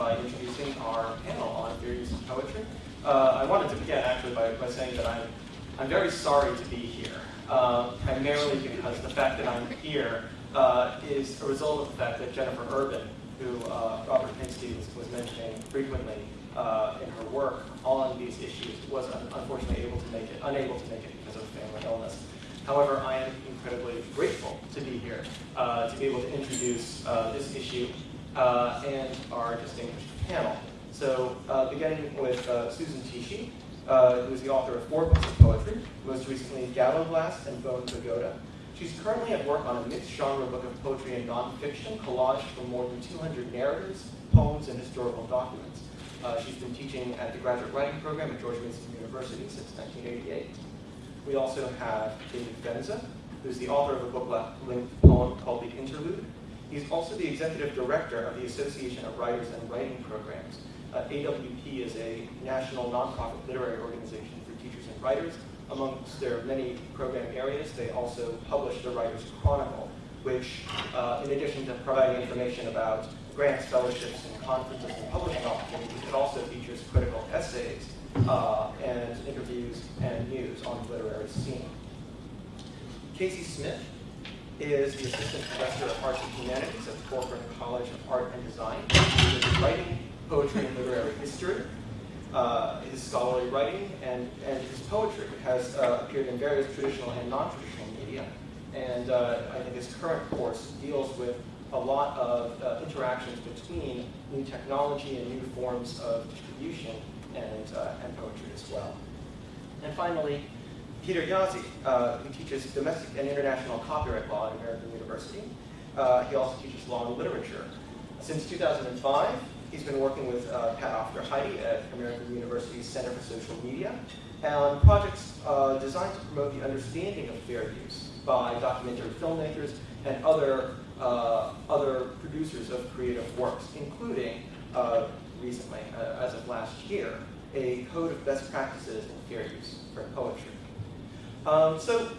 by introducing our panel on use of poetry. Uh, I wanted to begin actually by, by saying that I'm, I'm very sorry to be here, uh, primarily because the fact that I'm here uh, is a result of the fact that Jennifer Urban, who uh, Robert Pinsky was, was mentioning frequently uh, in her work on these issues, was un unfortunately able to make it, unable to make it because of family illness. However, I am incredibly grateful to be here, uh, to be able to introduce this issue uh, and our distinguished panel. So uh, beginning with uh, Susan Tichy, uh, who is the author of four books of poetry, most recently Gallowglass and Bone Pagoda. She's currently at work on a mixed genre book of poetry and nonfiction, collaged from more than 200 narratives, poems, and historical documents. Uh, she's been teaching at the graduate writing program at George Mason University since 1988. We also have David Fenza, who's the author of a book-length poem called The Interlude. He's also the executive director of the Association of Writers and Writing Programs. Uh, AWP is a national nonprofit literary organization for teachers and writers. Amongst their many program areas, they also publish the Writers Chronicle, which, uh, in addition to providing information about grants, fellowships, and conferences and publishing opportunities, it also features critical essays uh, and interviews and news on the literary scene. Casey Smith is the Assistant Professor of Arts and Humanities at the Corcoran College of Art and Design. He writing poetry and literary history. Uh, his scholarly writing and, and his poetry has uh, appeared in various traditional and non-traditional media. And uh, I think his current course deals with a lot of uh, interactions between new technology and new forms of distribution and, uh, and poetry as well. And finally, Peter Jaszi, uh, who teaches domestic and international copyright law at American University. Uh, he also teaches law and literature. Since 2005, he's been working with uh, Pat Aufderheide at American University's Center for Social Media on projects uh, designed to promote the understanding of fair use by documentary filmmakers and other, uh, other producers of creative works, including uh, recently, as of last year, a code of best practices in fair use for poetry. Um, so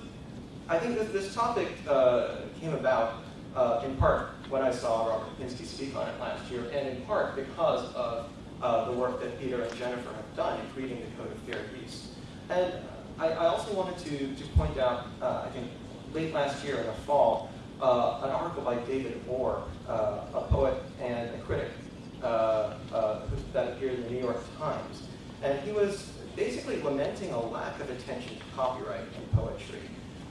I think that this topic uh, came about uh, in part when I saw Robert Pinsky speak on it last year, and in part because of uh, the work that Peter and Jennifer have done in creating the Code of Fair Use. And I, I also wanted to, to point out, uh, I think late last year in the fall, uh, an article by David Orr, uh, a poet and a critic, that appeared in the New York Times. And he was basically lamenting a lack of attention to copyright in poetry.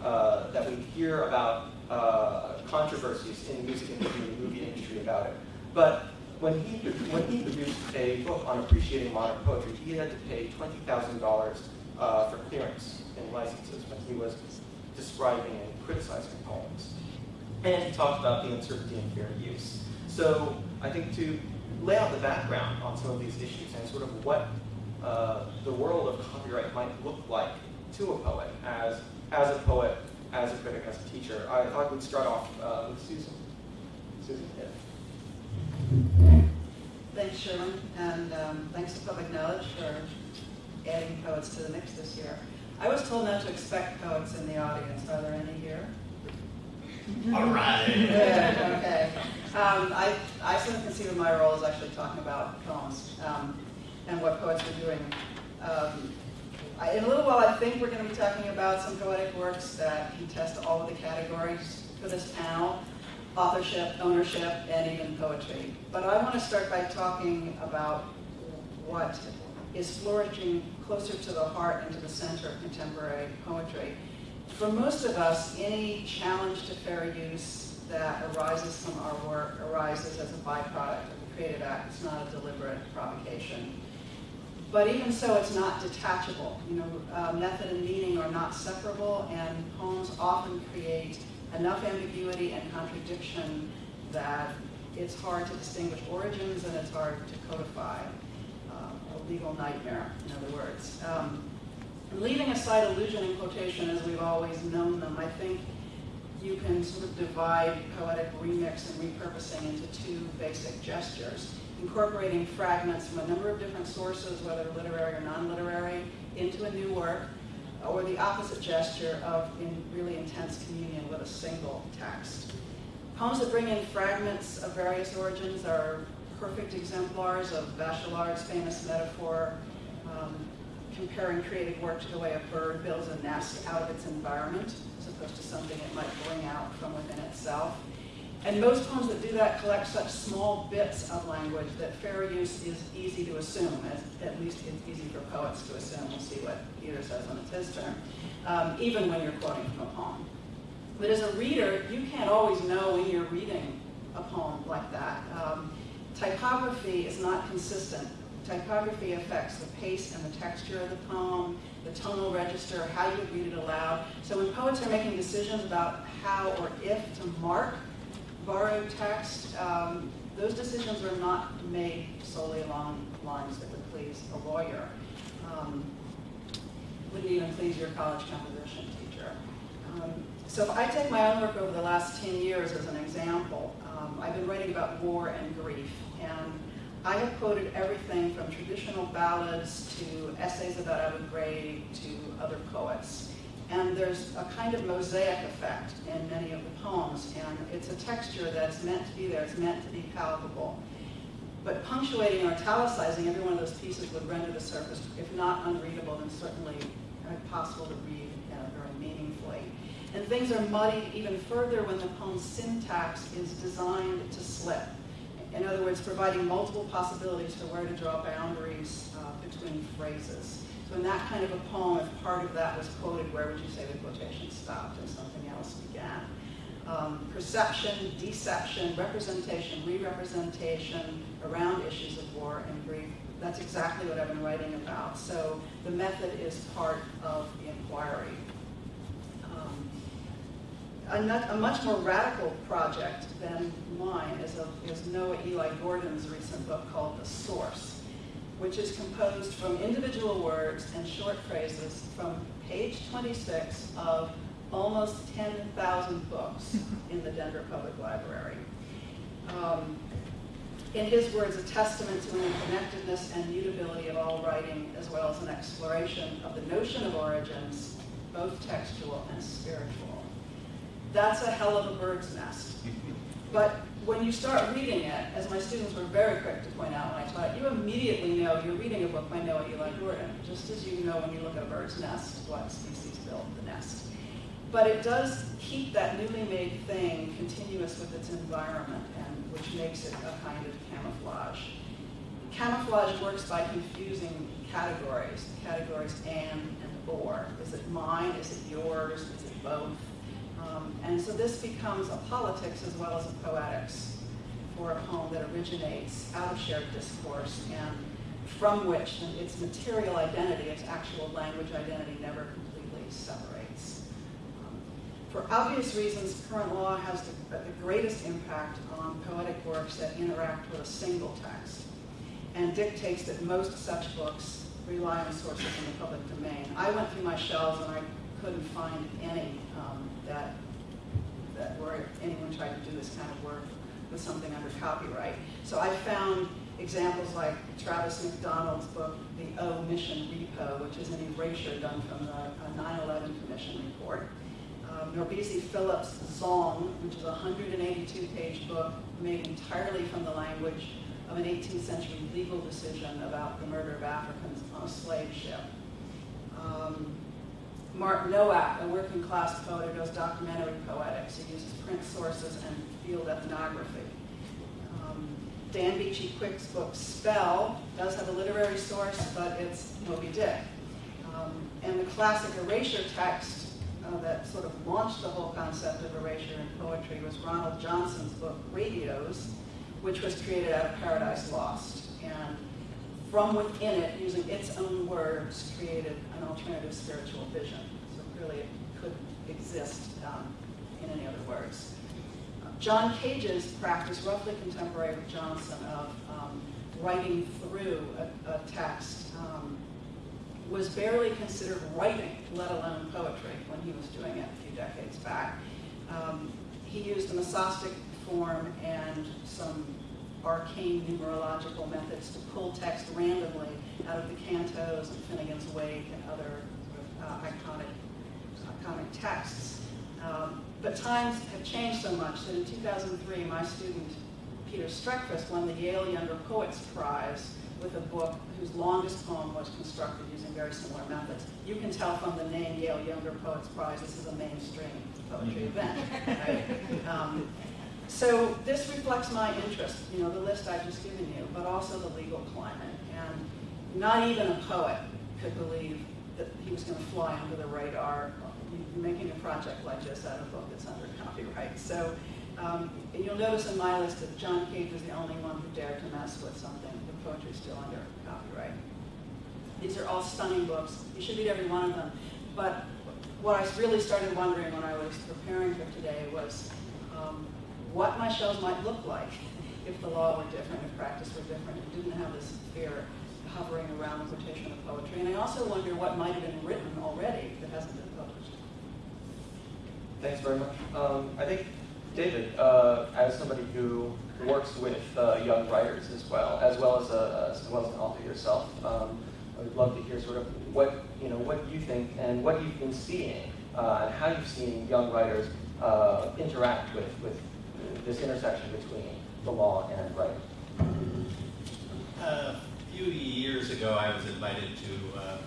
Uh, that we hear about uh, controversies in the music industry and the movie industry about it. But when he, when he produced a book on appreciating modern poetry, he had to pay $20,000 uh, for clearance and licenses when he was describing and criticizing poems. And he talked about the uncertainty in fair use. So I think to lay out the background on some of these issues and sort of what uh, the world of copyright might look like to a poet as, as a poet, as a critic, as a teacher. I thought we'd start off uh, with Susan. Susan, yeah. Thanks, Sherman, and um, thanks to Public Knowledge for adding poets to the mix this year. I was told not to expect poets in the audience. Are there any here? All right. Good, okay. Um, I, I sort of conceive of my role as actually talking about poems. Um, and what poets are doing. Um, I, in a little while, I think we're going to be talking about some poetic works that contest all of the categories for this panel, authorship, ownership, and even poetry. But I want to start by talking about what is flourishing closer to the heart and to the center of contemporary poetry. For most of us, any challenge to fair use that arises from our work arises as a byproduct of the Creative Act. It's not a deliberate provocation. But even so, it's not detachable. You know, uh, method and meaning are not separable, and poems often create enough ambiguity and contradiction that it's hard to distinguish origins and it's hard to codify. Uh, a legal nightmare, in other words. Um, leaving aside allusion and quotation as we've always known them, I think you can sort of divide poetic remix and repurposing into two basic gestures incorporating fragments from a number of different sources, whether literary or non-literary, into a new work, or the opposite gesture of in really intense communion with a single text. Poems that bring in fragments of various origins are perfect exemplars of Bachelard's famous metaphor, um, comparing creative work to the way a bird builds a nest out of its environment, as opposed to something it might bring out from within itself. And most poems that do that collect such small bits of language that fair use is easy to assume, as, at least it's easy for poets to assume. We'll see what Peter says when it's his turn, um, even when you're quoting from a poem. But as a reader, you can't always know when you're reading a poem like that. Um, typography is not consistent. Typography affects the pace and the texture of the poem, the tonal register, how you read it aloud. So when poets are making decisions about how or if to mark borrowed text, um, those decisions are not made solely along lines that would please a lawyer. Um, wouldn't even please your college composition teacher. Um, so if I take my own work over the last 10 years as an example, um, I've been writing about war and grief, and I have quoted everything from traditional ballads to essays about Abu Ghraib to other poets. And there's a kind of mosaic effect in many of the poems, and it's a texture that's meant to be there, it's meant to be palpable. But punctuating or italicizing every one of those pieces would render the surface, if not unreadable, then certainly impossible to read know, very meaningfully. And things are muddied even further when the poem's syntax is designed to slip. In other words, providing multiple possibilities for where to draw boundaries uh, between phrases. So that kind of a poem, if part of that was quoted, where would you say the quotation stopped and something else began? Um, perception, deception, representation, re-representation around issues of war and grief. That's exactly what I've been writing about. So the method is part of the inquiry. Um, a, nut, a, much more radical project than mine is, a, is Noah Eli Gordon's recent book called The Source which is composed from individual words and short phrases from page 26 of almost 10,000 books in the Denver Public Library. Um, in his words, a testament to the connectedness and mutability of all writing, as well as an exploration of the notion of origins, both textual and spiritual. That's a hell of a bird's nest. But when you start reading it, as my students were very quick to point out when I taught, it, you immediately know you're reading a book by Noah Eli Gordon, just as you know when you look at a bird's nest what species built the nest. But it does keep that newly made thing continuous with its environment, and which makes it a kind of camouflage. Camouflage works by confusing categories, categories and and or. Is it mine? Is it yours? Is it both? Um, and so this becomes a politics as well as a poetics for a poem that originates out of shared discourse and from which its material identity, its actual language identity, never completely separates. Um, for obvious reasons, current law has the, the greatest impact on poetic works that interact with a single text and dictates that most such books rely on sources in the public domain. I went through my shelves and I couldn't find any um, that, that where anyone tried to do this kind of work with something under copyright. So I found examples like Travis McDonald's book, The O Mission Repo, which is an erasure done from the 9-11 Commission report. Um, NourbeSe Philip's Zong, which is a 182-page book made entirely from the language of an 18th century legal decision about the murder of Africans on a slave ship. Um, Mark Nowak, a working class poet who does documentary poetics. He uses print sources and field ethnography. Um, Dan Beachy Quick's book, Spell, does have a literary source, but it's Moby Dick. Um, and the classic erasure text uh, that sort of launched the whole concept of erasure in poetry was Ronald Johnson's book, Radi os, which was created out of Paradise Lost. And from within it, using its own words, created an alternative spiritual vision. It couldn't exist um, in any other words. John Cage's practice, roughly contemporary with Johnson, of um, writing through a, a text um, was barely considered writing, let alone poetry, when he was doing it a few decades back. Um, he used a mesostic form and some arcane numerological methods to pull text randomly out of the cantos and Finnegans Wake and other uh, iconic, iconic texts. Um, but times have changed so much that in 2003, my student Peter Streckfus won the Yale Younger Poets Prize with a book whose longest poem was constructed using very similar methods. You can tell from the name Yale Younger Poets Prize, this is a mainstream poetry event. right? Um, so this reflects my interest, you know, the list I've just given you, but also the legal climate. And not even a poet could believe that he was going to fly under the radar making a project like this out of a book that's under copyright. So um, you'll notice in my list that John Cage was the only one who dared to mess with something. The poetry is still under copyright. These are all stunning books. You should read every one of them. But what I really started wondering when I was preparing for today was um, what my shows might look like if the law were different, if practice were different, and didn't have this fear hovering around the quotation of poetry. And I also wonder what might have been written already that hasn't been. Thanks very much. Um, I think David, uh, as somebody who works with uh, young writers as well, as well as, a, as well as an author yourself, um, I would love to hear sort of what you know what you think and what you've been seeing uh, and how you've seen young writers uh, interact with with this intersection between the law and writing. A few years ago, I was invited to uh,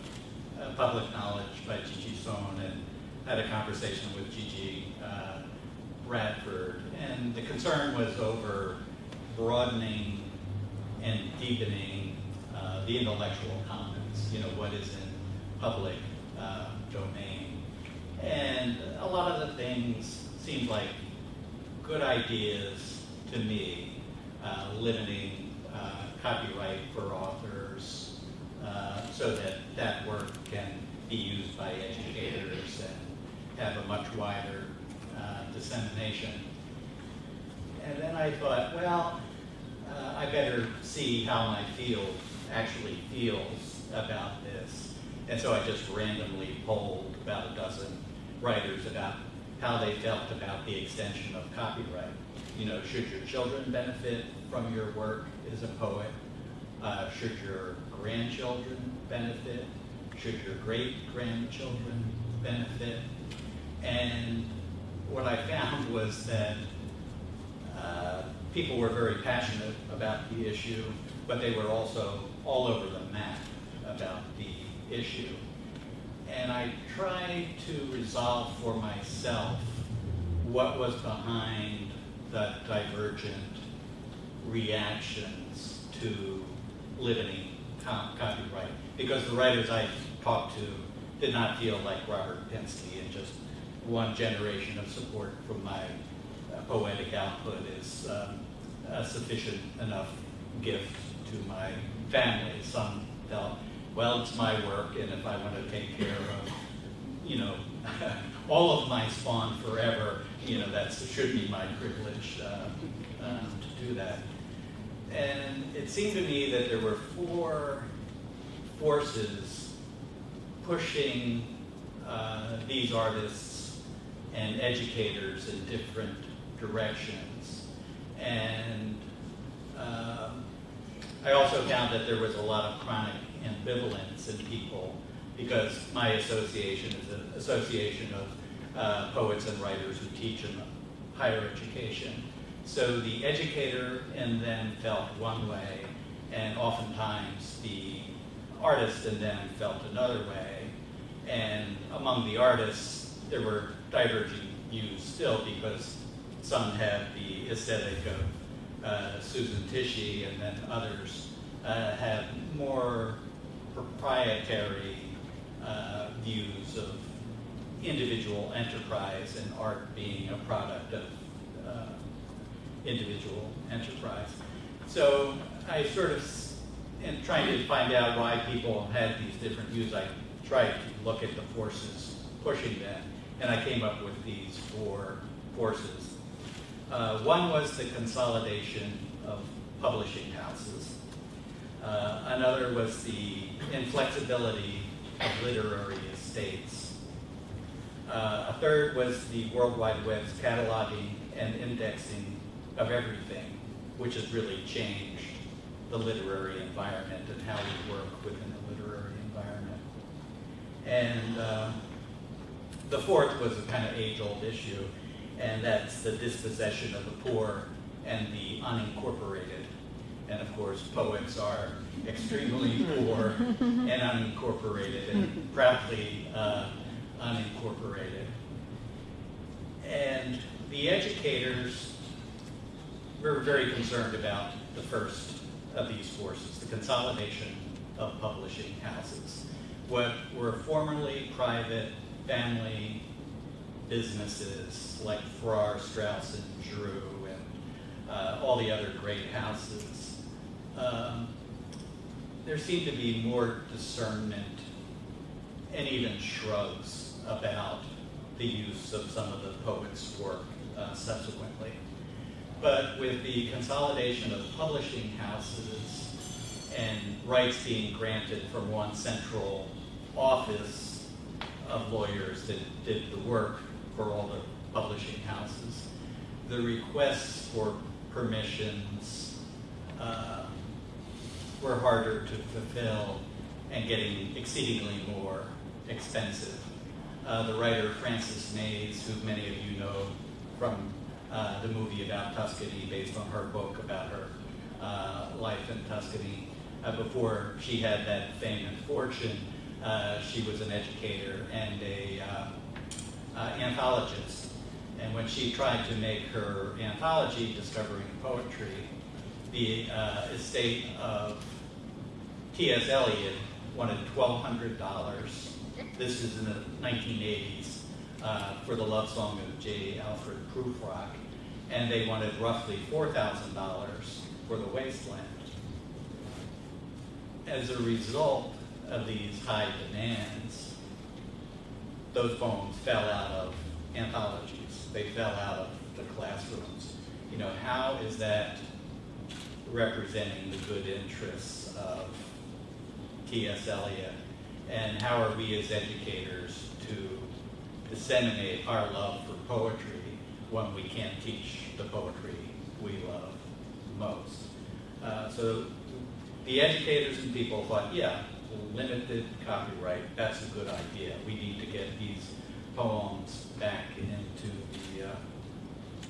Public Knowledge by Gigi Sohn and had a conversation with Gigi uh, Radford, and the concern was over broadening and deepening uh, the intellectual commons, you know, what is in public uh, domain. And a lot of the things seemed like good ideas to me, uh, limiting uh, copyright for authors uh, so that that work can be used by educators and have a much wider uh, dissemination. And then I thought, well, uh, I better see how my field actually feels about this. And so I just randomly polled about a dozen writers about how they felt about the extension of copyright. You know, should your children benefit from your work as a poet? Uh, should your grandchildren benefit? Should your great-grandchildren benefit? And what I found was that uh, people were very passionate about the issue, but they were also all over the map about the issue. And I tried to resolve for myself what was behind the divergent reactions to limiting copyright. Because the writers I talked to did not feel like Robert Pinsky and just one generation of support from my uh, poetic output is um, a sufficient enough gift to my family. Some felt, well, it's my work, and if I want to take care of, you know, all of my spawn forever, you know, that should be my privilege uh, um, to do that. And it seemed to me that there were four forces pushing uh, these artists and educators in different directions. And um, I also found that there was a lot of chronic ambivalence in people because my association is an association of uh, poets and writers who teach in higher education. So the educator in them felt one way, and oftentimes the artist in them felt another way. And among the artists, there were diverging views still because some have the aesthetic of uh, Susan Tichy and then others uh, have more proprietary uh, views of individual enterprise and art being a product of uh, individual enterprise. So I sort of, in trying to find out why people had these different views, I tried to look at the forces pushing them and I came up with these four forces. Uh, one was the consolidation of publishing houses. Uh, another was the inflexibility of literary estates. Uh, a third was the World Wide Web's cataloging and indexing of everything, which has really changed the literary environment and how we work within the literary environment. And uh, the fourth was a kind of age-old issue, and that's the dispossession of the poor and the unincorporated. And of course, poets are extremely poor and unincorporated and proudly uh, unincorporated. And the educators were very concerned about the first of these forces, the consolidation of publishing houses. What were formerly private family businesses like Farrar, Straus, and Giroux, and uh, all the other great houses, um, there seemed to be more discernment and even shrugs about the use of some of the poets' work uh, subsequently. But with the consolidation of publishing houses and rights being granted from one central office of lawyers that did the work for all the publishing houses, the requests for permissions uh, were harder to fulfill and getting exceedingly more expensive. Uh, the writer Frances Mayes, who many of you know from uh, the movie about Tuscany, based on her book about her uh, life in Tuscany, uh, before she had that fame and fortune, uh, she was an educator and a uh, anthologist. And when she tried to make her anthology, Discovering Poetry, the estate of T.S. Eliot wanted $1,200. This is in the 1980s uh, for the love song of J. Alfred Prufrock, and they wanted roughly $4,000 for the wasteland. As a result of these high demands, those poems fell out of anthologies. They fell out of the classrooms. You know, how is that representing the good interests of T.S. Eliot, and how are we as educators to disseminate our love for poetry when we can't teach the poetry we love most. Uh, so the educators and people thought, yeah, limited copyright, that's a good idea. We need to get these poems back into the, uh,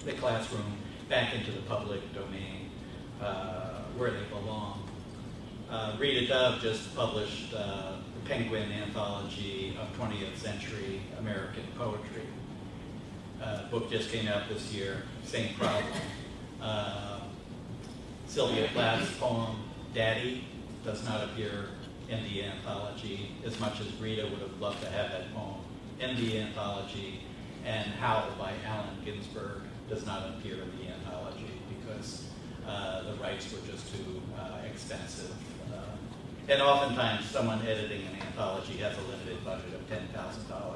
the classroom, back into the public domain uh, where they belong. Uh, Rita Dove just published uh, the Penguin Anthology of 20th Century American Poetry. Uh, book just came out this year, same problem. Uh, Sylvia Plath's poem, Daddy, does not appear in the anthology as much as Rita would have loved to have that poem in the anthology. And Howl by Allen Ginsberg does not appear in the anthology because uh, the rights were just too uh, expensive and oftentimes, someone editing an anthology has a limited budget of $10,000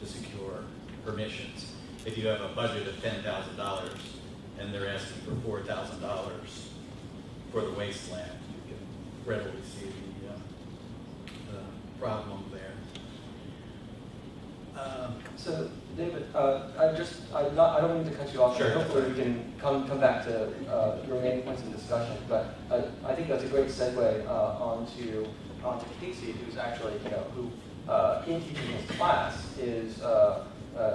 to secure permissions. If you have a budget of $10,000 and they're asking for $4,000 for the wasteland, you can readily see uh, problem there. Um, so, David, uh, I just, I, not, I don't mean to cut you off. Sure. Hopefully we can come, come back to uh, your remaining points in discussion. But uh, I think that's a great segue uh, onto, onto Casey, who's actually, you know, who uh, in teaching his class is uh,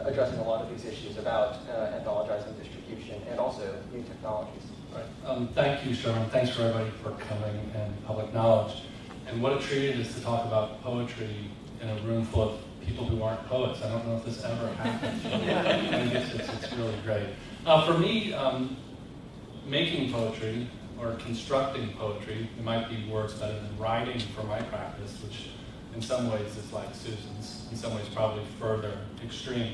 addressing a lot of these issues about anthologizing distribution and also new technologies. Right. Um, thank you, Sherman. Thanks for everybody for coming and public knowledge. And what a treat it is to talk about poetry in a room full of people who aren't poets. I don't know if this ever happened. I guess it's, it's really great. Uh, for me, um, making poetry or constructing poetry, it might be words better than writing for my practice, which in some ways is like Susan's, in some ways probably further extreme.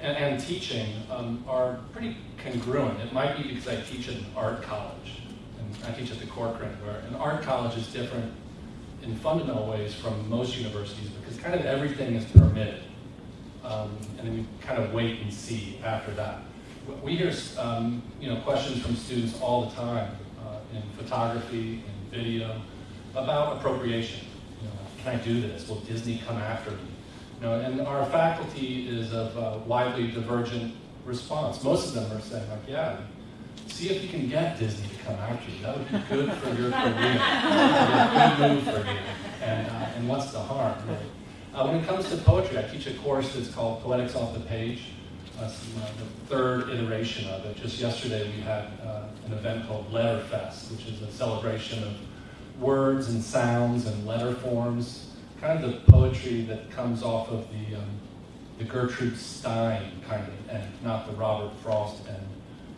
And, and teaching um, are pretty congruent. It might be because I teach at an art college, and I teach at the Corcoran, where an art college is different in fundamental ways from most universities because kind of everything is permitted. Um, and then you kind of wait and see after that. We hear um, you know, questions from students all the time uh, in photography, and video, about appropriation. You know, can I do this? Will Disney come after me? You know, and our faculty is of uh, widely divergent response. Most of them are saying like, yeah, see if you can get Disney to you. That would be good for your career. good move for you. And, uh, and what's the harm, really? Uh, when it comes to poetry, I teach a course that's called Poetics Off the Page. some, uh, the third iteration of it. Just yesterday, we had uh, an event called Letterfest, which is a celebration of words and sounds and letter forms, kind of the poetry that comes off of the, um, the Gertrude Stein kind of end, not the Robert Frost end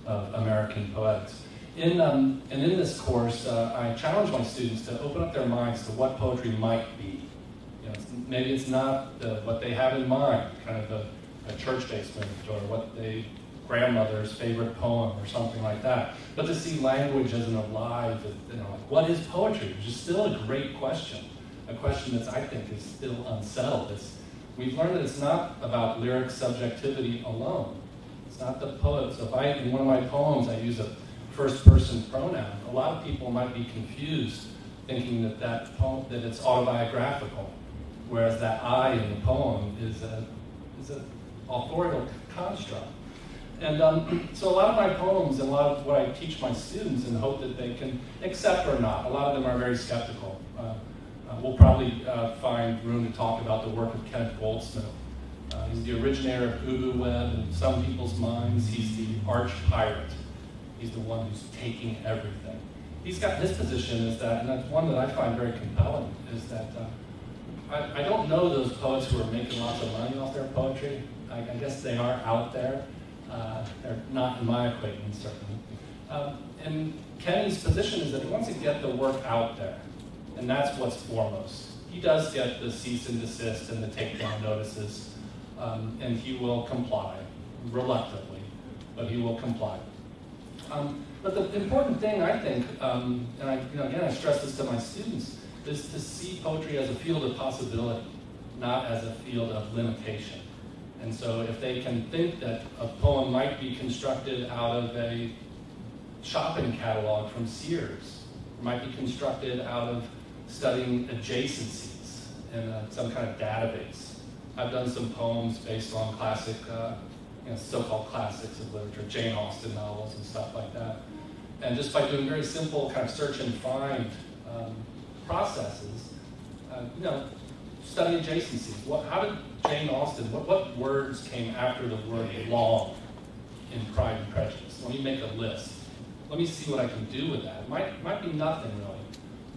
of American poetics. In, um, and in this course, uh, I challenge my students to open up their minds to what poetry might be. You know, it's, maybe it's not the, what they have in mind, kind of a, a church basement or what they grandmother's favorite poem or something like that. But to see language as an alive, you know, like what is poetry? Which is still a great question, a question that I think is still unsettled. It's, we've learned that it's not about lyric subjectivity alone. It's not the poet. So if I, in one of my poems, I use a first person pronoun, a lot of people might be confused thinking that that poem, that it's autobiographical, whereas that I in the poem is a, is an authorial construct. And um, so a lot of my poems and a lot of what I teach my students and hope that they can accept or not, a lot of them are very skeptical. Uh, uh, we'll probably uh, find room to talk about the work of Kenneth Goldsmith. Uh, he's the originator of Ubu Web in some people's minds. He's the arch pirate. He's the one who's taking everything. He's got his position is that, and that's one that I find very compelling, is that uh, I, I don't know those poets who are making lots of money off their poetry. I, I guess they are out there. Uh, they're not in my acquaintance, certainly. Um, and Kenny's position is that he wants to get the work out there, and that's what's foremost. He does get the cease and desist and the takedown notices, um, and he will comply, reluctantly, but he will comply. Um, but the important thing, I think, um, and I, you know, again, I stress this to my students, is to see poetry as a field of possibility, not as a field of limitation. And so if they can think that a poem might be constructed out of a shopping catalog from Sears, might be constructed out of studying adjacencies in a, some kind of database. I've done some poems based on classic, uh, you know, so-called classics of literature, Jane Austen novels and stuff like that. And just by doing very simple kind of search and find um, processes, uh, you know, study adjacencies. What, how did Jane Austen, what, what words came after the word long in Pride and Prejudice? Let me make a list. Let me see what I can do with that. It might, might be nothing really,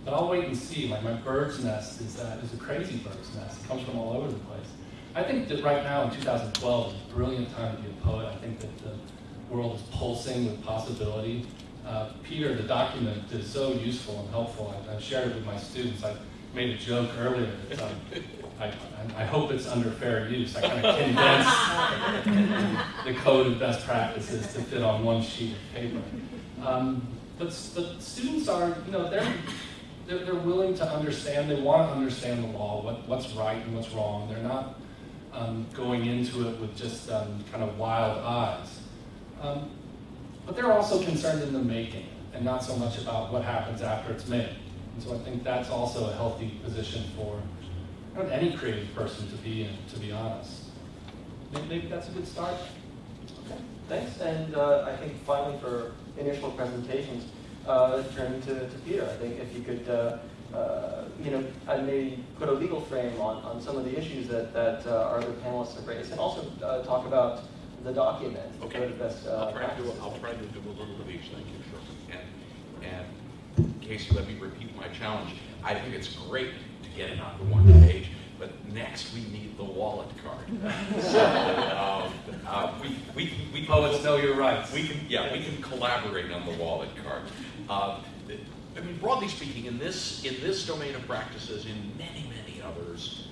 but I'll wait and see. Like my bird's nest is, uh, is a crazy bird's nest. It comes from all over the place. I think that right now in 2012 is a brilliant time to be a poet. I think that the world is pulsing with possibility. Uh, Peter, the document is so useful and helpful. I, I've shared it with my students. I made a joke earlier that um, I, I, hope it's under fair use. I kind of condensed the code of best practices to fit on one sheet of paper. Um, but, but students are, you know, they're, they're, they're willing to understand, they want to understand the law, what, what's right and what's wrong. They're not um, going into it with just um, kind of wild eyes. Um, but they're also concerned in the making and not so much about what happens after it's made. And so I think that's also a healthy position for any creative person to be in, to be honest. Maybe, maybe that's a good start. Okay, thanks. And uh, I think finally for initial presentations, uh, turning to, to Peter, I think if you could, uh, uh, you know, I may put a legal frame on, on some of the issues that, that uh, our other panelists have raised, and also uh, talk about the document. Okay. what are the best, uh, I'll try to do. I'll try to do a little of each, thank you, sure. And, and Casey, let me repeat my challenge. I think it's great to get it onto one page, but next we need the wallet card. So, um, uh, we, we, can- we. can- Poets know your rights. We can, yeah, we can collaborate on the wallet card. I mean, broadly speaking, in this, in this domain of practices, in many, many others,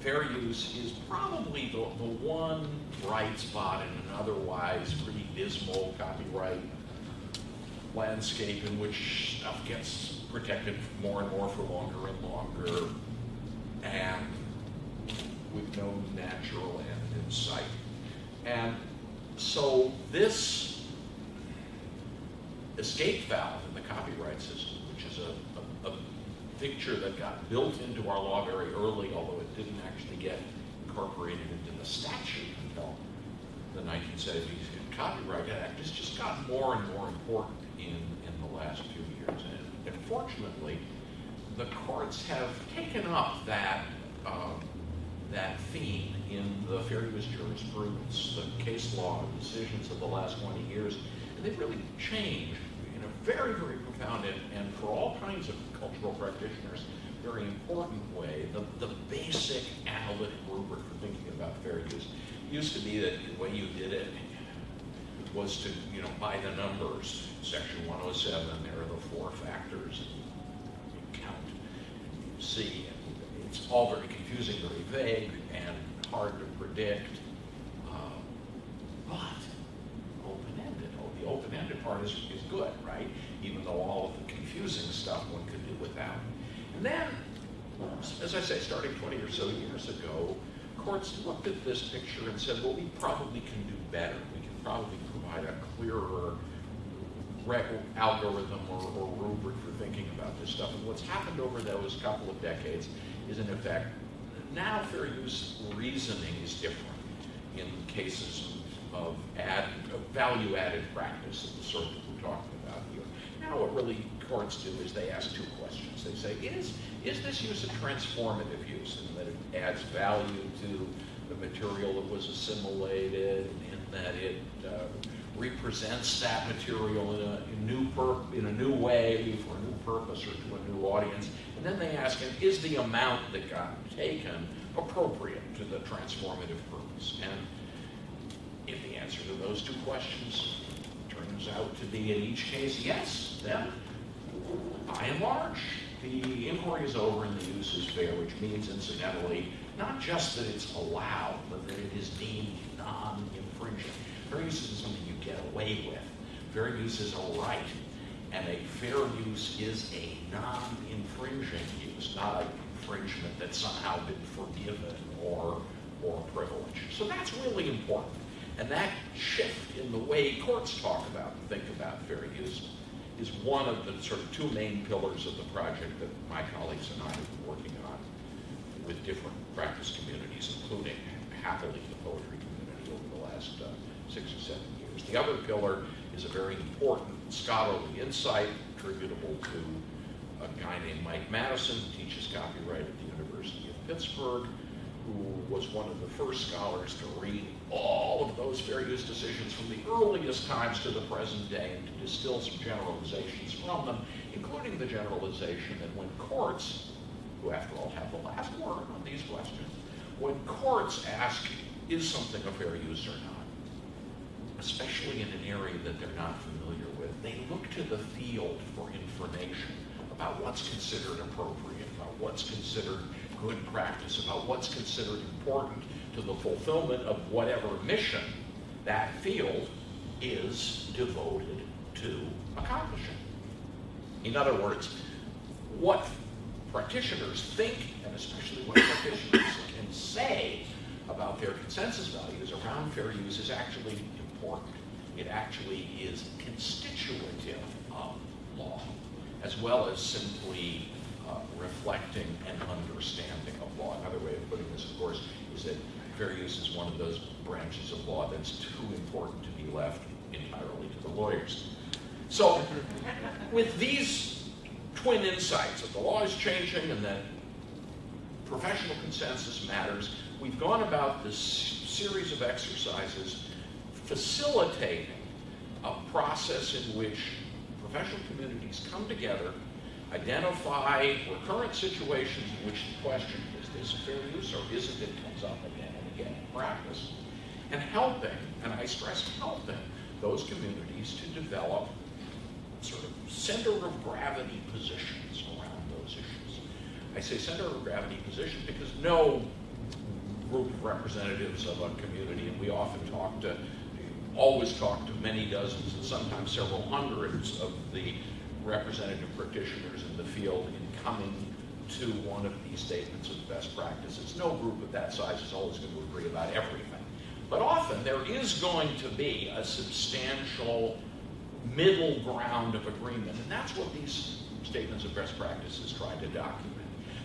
fair use is probably the, the one bright spot in an otherwise pretty dismal copyright landscape in which stuff gets protected more and more for longer and longer and with no natural end in sight. And so this escape valve in the copyright system, which is a, a, a feature that got built into our law very early, although it didn't actually get incorporated into the statute until the 1970s Copyright Act, has just gotten more and more important in, in the last few years. And, and fortunately, the courts have taken up that, um, that theme in the fair use jurisprudence, the case law, decisions of the last 20 years, and they've really changed very, very profound and, and for all kinds of cultural practitioners, very important way. The, the basic analytic rubric for thinking about fair use used to be that the way you did it was to, you know, by the numbers. Section 107, there are the four factors. You count, and you see, it's all very confusing, very vague, and hard to predict. Uh, But open-ended, oh, the open-ended part is, is good, right? Even though all of the confusing stuff one could do without. And then, as I say, starting 20 or so years ago, courts looked at this picture and said, well, we probably can do better. We can probably provide a clearer algorithm or, or rubric for thinking about this stuff. And what's happened over those couple of decades is, in effect, now fair use reasoning is different in cases of add, value-added practice of the sort that we're talking about here. Now what really courts do is they ask two questions. They say, is, is this use a transformative use in that it adds value to the material that was assimilated, in that it uh, represents that material in a, in new in a new way for a new purpose or to a new audience. And then they ask him, is the amount that got taken appropriate to the transformative purpose? And if the answer to those two questions turns out to be in each case yes, then by and large, the inquiry is over and the use is fair, which means incidentally, not just that it's allowed, but that it is deemed non-infringing. Fair use isn't something you get away with. Fair use is a right, and a fair use is a non-infringing use, not an infringement that's somehow been forgiven or, or privileged. So that's really important. And that shift in the way courts talk about and think about fair use is one of the sort of two main pillars of the project that my colleagues and I have been working on with different practice communities, including happily the poetry community over the last uh, six or seven years. The other pillar is a very important scholarly insight attributable to a guy named Mike Madison, who teaches copyright at the University of Pittsburgh, who was one of the first scholars to read all of those fair use decisions from the earliest times to the present day and to distill some generalizations from them, including the generalization that when courts, who after all have the last word on these questions, when courts ask, is something a fair use or not, especially in an area that they're not familiar with, they look to the field for information about what's considered appropriate, about what's considered good practice, about what's considered important to the fulfillment of whatever mission that field is devoted to accomplishing. In other words, what practitioners think, and especially what practitioners can say about their consensus values around fair use is actually important. It actually is constitutive of law, as well as simply uh, reflecting an understanding of law. Another way of putting this, of course, is that fair use is one of those branches of law that's too important to be left entirely to the lawyers. So, with these twin insights that the law is changing and that professional consensus matters, we've gone about this series of exercises facilitating a process in which professional communities come together, identify recurrent situations in which the question, is this fair use or isn't it, comes up again practice, and helping, and I stress helping, those communities to develop sort of center of gravity positions around those issues. I say center of gravity position because no group of representatives of a community, and we often talk to, always talk to many dozens and sometimes several hundreds of the representative practitioners in the field in coming to one of these statements of best practices. No group of that size is always going to agree about everything. But often there is going to be a substantial middle ground of agreement, and that's what these statements of best practices try to document.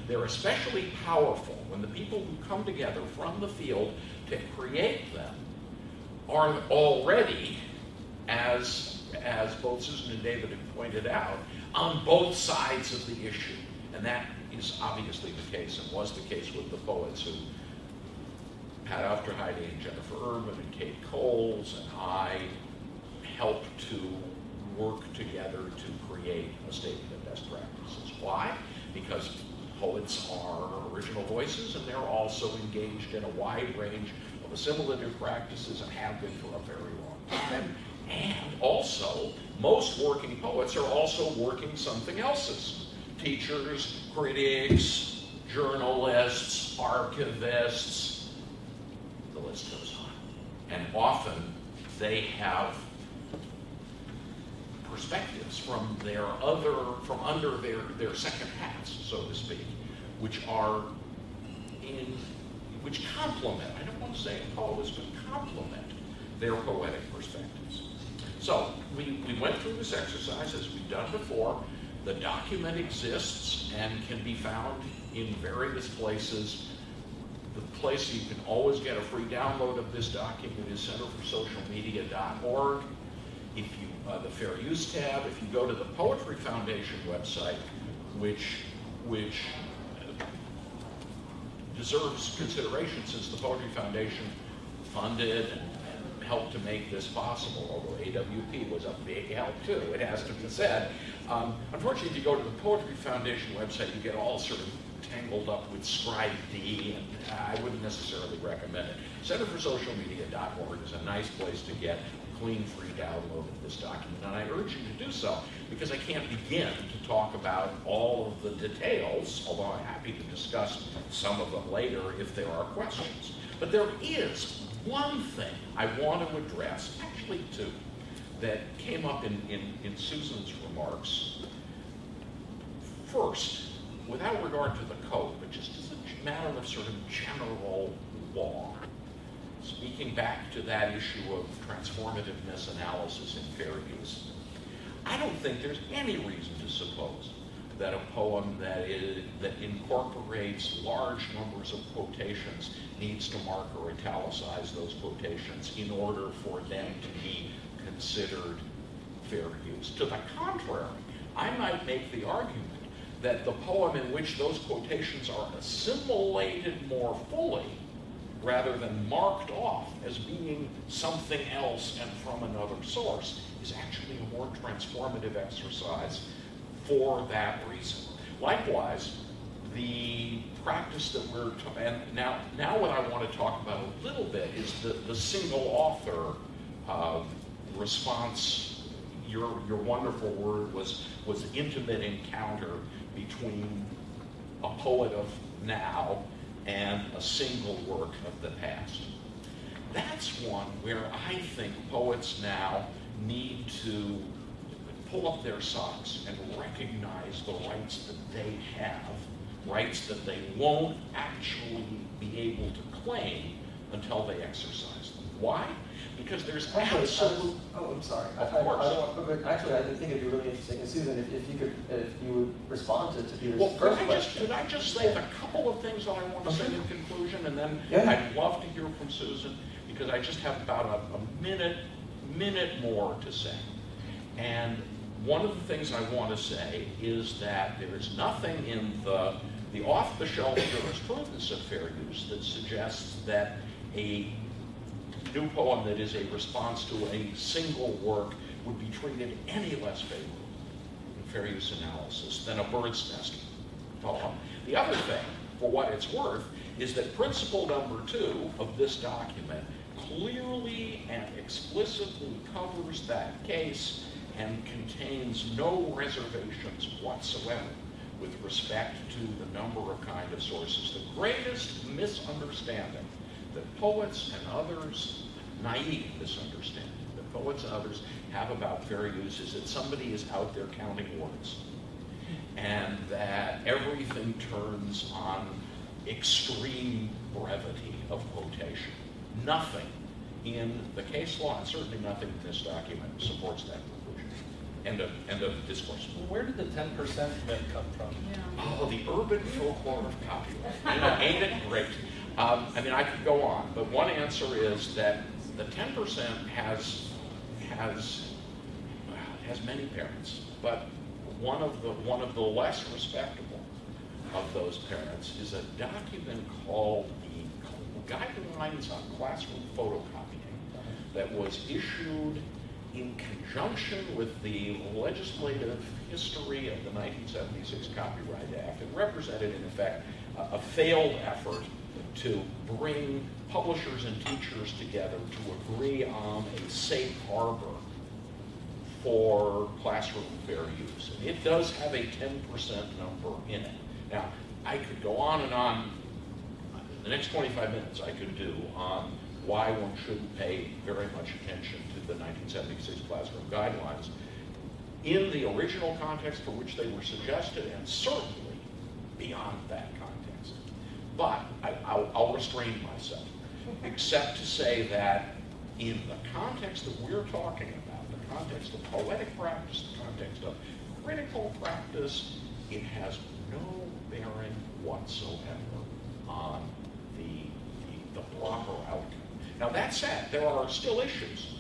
They're especially powerful when the people who come together from the field to create them are already, as, as both Susan and David have pointed out, on both sides of the issue. And that is obviously the case and was the case with the poets who Pat Aufderheide and Jennifer Urban and Kate Coles and I helped to work together to create a statement of best practices. Why? Because poets are original voices and they're also engaged in a wide range of assimilative practices and have been for a very long time. And also, most working poets are also working something else's. Teachers, critics, journalists, archivists, the list goes on. And often they have perspectives from their other, from under their, their second hats, so to speak, which are in, which complement, I don't want to say oppose, but complement their poetic perspectives. So we, we went through this exercise as we've done before. The document exists and can be found in various places. The place you can always get a free download of this document is centerforsocialmedia.org. If you, uh, the Fair Use tab, if you go to the Poetry Foundation website, which, which uh, deserves consideration since the Poetry Foundation funded and, helped to make this possible, although AWP was a big help too, it has to be said. Um, unfortunately, if you go to the Poetry Foundation website, you get all sort of tangled up with Scribe D, and I wouldn't necessarily recommend it. Centerforsocialmedia.org is a nice place to get a clean, free download of this document, and I urge you to do so because I can't begin to talk about all of the details, although I'm happy to discuss some of them later if there are questions. But there is one thing I want to address, actually two, that came up in, in, in Susan's remarks. First, without regard to the code, but just as a matter of sort of general law, speaking back to that issue of transformativeness analysis in fair use, I don't think there's any reason to suppose that a poem that, is, that incorporates large numbers of quotations needs to mark or italicize those quotations in order for them to be considered fair use. To the contrary, I might make the argument that the poem in which those quotations are assimilated more fully rather than marked off as being something else and from another source is actually a more transformative exercise for that reason. Likewise, the practice that we're, and now, now what I want to talk about a little bit is the, the single author uh, response. Your, your wonderful word was, was intimate encounter between a poet of now and a single work of the past. That's one where I think poets now need to pull up their socks and recognize the rights that they have, rights that they won't actually be able to claim until they exercise them. Why? Because there's Actually, absolute. I- oh, I'm sorry. Of I- I- I course. don't want- but Actually, I think it'd be really interesting, and Susan, if, if you could, if you would respond to, to Peter's Well, could first I just, question. could I just say a couple of things that I want to say in conclusion, and then Yeah. I'd love to hear from Susan, because I just have about a, a minute, minute more to say. And one of the things I want to say is that there is nothing in the, the off-the-shelf jurisprudence of fair use that suggests that a new poem that is a response to a single work would be treated any less favorably in fair use analysis than a bird's nest poem. The other thing, for what it's worth, is that principle number two of this document clearly and explicitly covers that case and contains no reservations whatsoever with respect to the number of kind of sources. The greatest misunderstanding that poets and others, naive misunderstanding, that poets and others have about fair use is that somebody is out there counting words and that everything turns on extreme brevity of quotation. Nothing in the case law, and certainly nothing in this document, supports that. End of, end of discourse. Where did the ten percent myth come from? Oh, the urban folklore of copyright. You know, ain't it great? Um, I mean, I could go on, but one answer is that the ten percent has, has, well, has many parents, but one of the, one of the less respectable of those parents is a document called the guidelines on classroom photocopying that was issued in conjunction with the legislative history of the 1976 Copyright Act. It represented, in effect, a, a failed effort to bring publishers and teachers together to agree on a safe harbor for classroom fair use. And it does have a 10% number in it. Now, I could go on and on, the next 25 minutes I could do on why one shouldn't pay very much attention the 1976 classroom guidelines in the original context for which they were suggested, and certainly beyond that context. But I, I'll, I'll restrain myself, except to say that in the context that we're talking about, the context of poetic practice, the context of critical practice, it has no bearing whatsoever on the, the, the proper outcome. Now that said, there are still issues.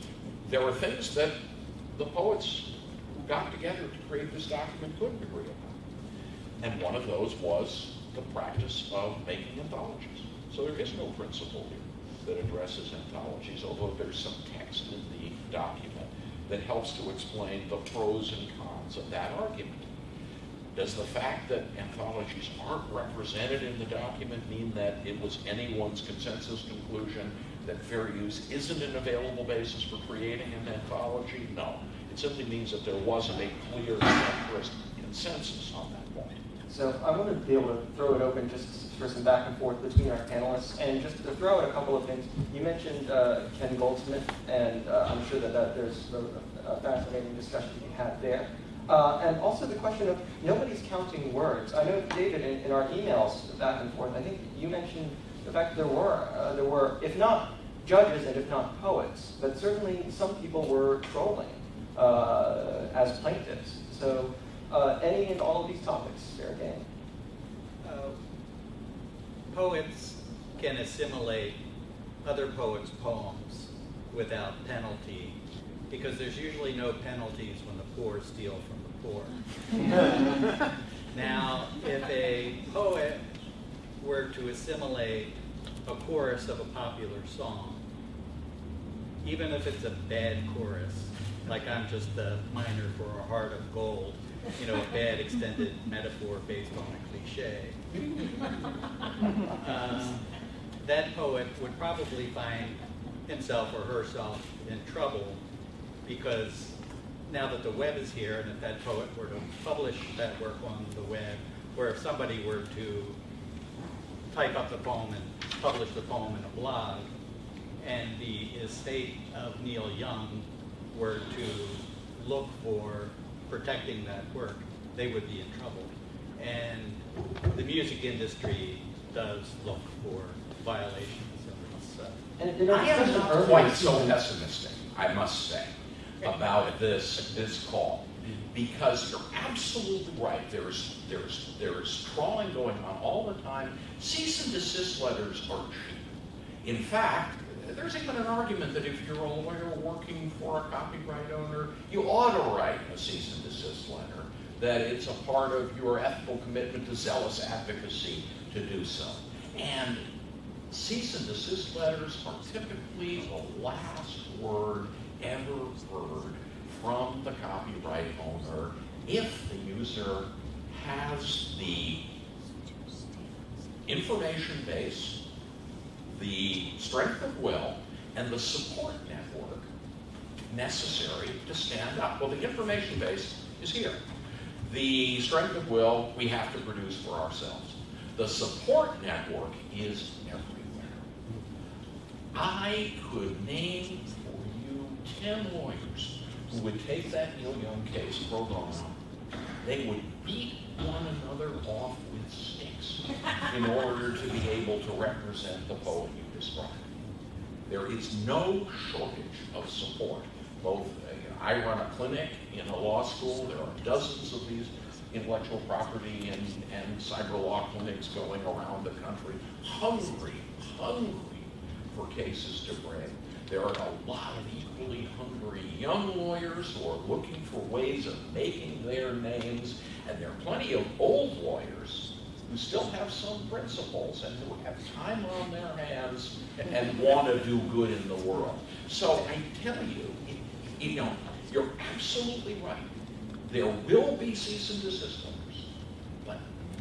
There were things that the poets who got together to create this document couldn't agree upon. And one of those was the practice of making anthologies. So there is no principle here that addresses anthologies, although there's some text in the document that helps to explain the pros and cons of that argument. Does the fact that anthologies aren't represented in the document mean that it was anyone's consensus conclusion that fair use isn't an available basis for creating an anthology? No. It simply means that there wasn't a clear consensus on that point. So I want to be able to throw it open just for some back and forth between our panelists, and just to throw out a couple of things. You mentioned uh, Ken Goldsmith, and uh, I'm sure that, that there's a, a fascinating discussion to be had there. Uh, and also the question of nobody's counting words. I know, David, in, in our emails back and forth, I think you mentioned the fact that there were, uh, there were, if not judges and if not poets, but certainly some people were trolling uh, as plaintiffs. So uh, any and all of these topics, fair game. Uh, Poets can assimilate other poets' poems without penalty because there's usually no penalties when the poor steal from the poor. now, if a poet were to assimilate a chorus of a popular song, even if it's a bad chorus, like I'm just a miner for a heart of gold, you know, a bad extended metaphor based on a cliche. Uh, that poet would probably find himself or herself in trouble because now that the web is here, and if that poet were to publish that work on the web, or if somebody were to type up the poem and publish the poem in a blog, and the estate of Neil Young were to look for protecting that work, they would be in trouble. And the music industry does look for violations of this. Uh, And, I am not quite so pessimistic, I must say, about this, this call. Because you're absolutely right, there's, there's, there's trawling going on all the time. Cease and desist letters are cheap. In fact, there's even an argument that if you're a lawyer working for a copyright owner, you ought to write a cease and desist letter, that it's a part of your ethical commitment to zealous advocacy to do so. And cease and desist letters are typically the last word ever heard from the copyright owner if the user has the information base, the strength of will, and the support network necessary to stand up. Well, the information base is here. The strength of will we have to produce for ourselves. The support network is everywhere. I could name for you 10 lawyers who would take that Neil Young case pro bono. They would beat one another off with sticks in order to be able to represent the poet you described. There is no shortage of support. Both, uh, I run a clinic in a law school. There are dozens of these intellectual property and, and cyber law clinics going around the country, hungry, hungry for cases to bring. There are a lot of equally hungry young lawyers who are looking for ways of making their names, and there are plenty of old lawyers who still have some principles and who have time on their hands and want to do good in the world. So I tell you, you know, you're absolutely right. There will be cease and desist